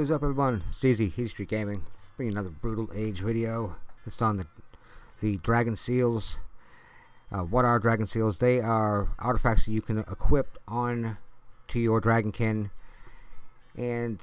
What is up everyone? Easy, Street Gaming, bringing another Brutal Age video. This on the, the Dragon Seals. Uh, what are Dragon Seals? They are artifacts that you can equip on to your Dragonkin and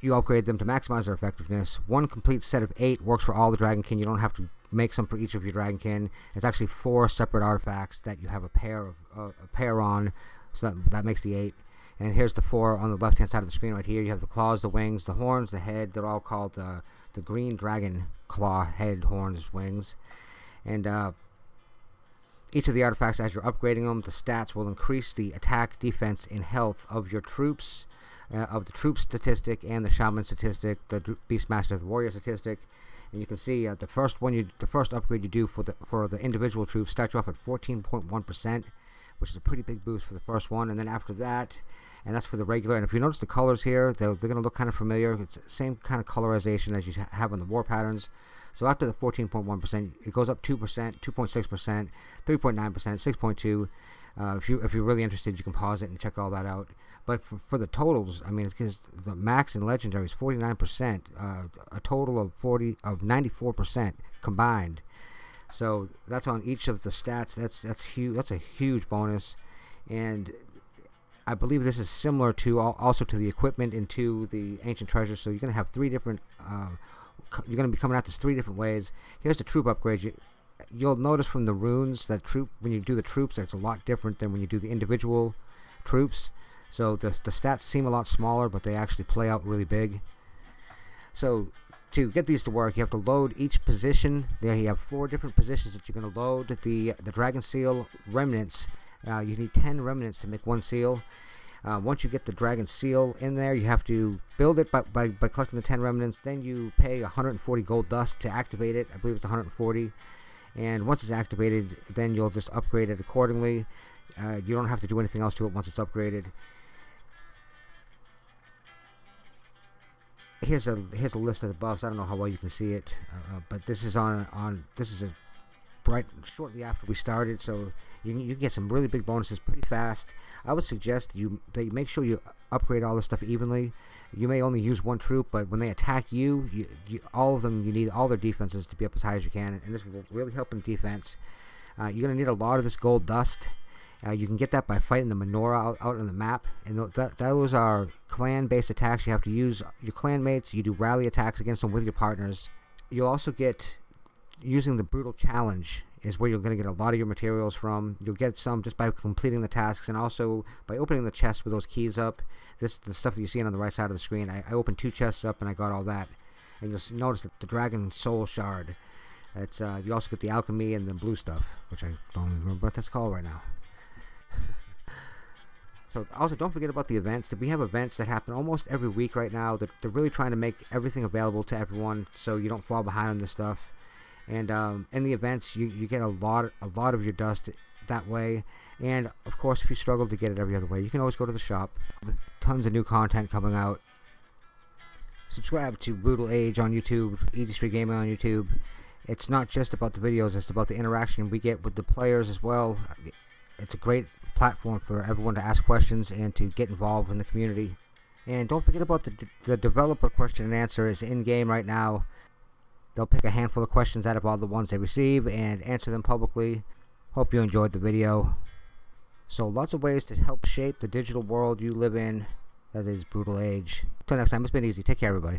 you upgrade them to maximize their effectiveness. One complete set of eight works for all the Dragonkin. You don't have to make some for each of your Dragonkin. It's actually four separate artifacts that you have a pair of uh, a pair on, so that, that makes the eight. And here's the four on the left hand side of the screen right here. You have the claws, the wings, the horns, the head. They're all called uh, the green dragon claw, head, horns, wings. And uh, each of the artifacts, as you're upgrading them, the stats will increase the attack, defense, and health of your troops, uh, of the troop statistic and the shaman statistic, the beastmaster, the warrior statistic. And you can see uh, the first one, you the first upgrade you do for the for the individual troops starts you off at 14.1 percent, which is a pretty big boost for the first one. And then after that, and that's for the regular. And if you notice the colors here, they're, they're going to look kind of familiar. It's the same kind of colorization as you have on the war patterns. So after the 14.1%, it goes up 2%, 2.6%, 3.9%, 6.2. Uh, if you if you're really interested, you can pause it and check all that out. But for, for the totals, I mean, it's because the max and legendary is 49%, uh, a total of 40 of 94% combined. So that's on each of the stats. That's that's huge. That's a huge bonus, and I believe this is similar to also to the equipment into the ancient treasure. So you're going to have three different. Uh, you're going to be coming at this three different ways. Here's the troop upgrades. You, you'll notice from the runes that troop when you do the troops, it's a lot different than when you do the individual troops. So the the stats seem a lot smaller, but they actually play out really big. So to get these to work, you have to load each position. There you have four different positions that you're going to load. The the dragon seal remnants uh, you need 10 remnants to make one seal. Uh, once you get the dragon seal in there, you have to build it by, by, by collecting the 10 remnants. Then you pay 140 gold dust to activate it. I believe it's 140. And once it's activated, then you'll just upgrade it accordingly. Uh, you don't have to do anything else to it once it's upgraded. Here's a here's a list of the buffs. I don't know how well you can see it, uh, uh but this is on on this is a right shortly after we started, so you can, you can get some really big bonuses pretty fast. I would suggest you make sure you upgrade all this stuff evenly. You may only use one troop, but when they attack you, you, you all of them, you need all their defenses to be up as high as you can, and this will really help in defense. Uh, you're going to need a lot of this gold dust. Uh, you can get that by fighting the Menorah out, out on the map, and th those are clan-based attacks. You have to use your clan mates. You do rally attacks against them with your partners. You'll also get using the brutal challenge is where you're going to get a lot of your materials from. You'll get some just by completing the tasks and also by opening the chest with those keys up. This is the stuff that you're seeing on the right side of the screen. I, I opened two chests up and I got all that. And you'll notice that the Dragon Soul Shard. It's uh, you also get the alchemy and the blue stuff, which I don't remember what that's called right now. so also don't forget about the events. We have events that happen almost every week right now. That they're really trying to make everything available to everyone, so you don't fall behind on this stuff and um, in the events you, you get a lot a lot of your dust that way. And of course if you struggle to get it every other way you can always go to the shop. Tons of new content coming out. Subscribe to Brutal Age on YouTube Easy Street Gaming on YouTube. It's not just about the videos it's about the interaction we get with the players as well. It's a great platform for everyone to ask questions and to get involved in the community. And don't forget about the, the developer question and answer is in game right now They'll pick a handful of questions out of all the ones they receive and answer them publicly. Hope you enjoyed the video. So lots of ways to help shape the digital world you live in that is brutal age. Until next time, it's been easy. Take care, everybody.